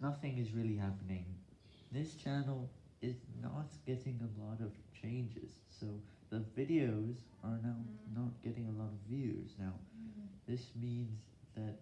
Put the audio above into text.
nothing is really happening. This channel is not getting a lot of changes, so the videos are now mm. not getting a lot of views. Now, mm-hmm. this means that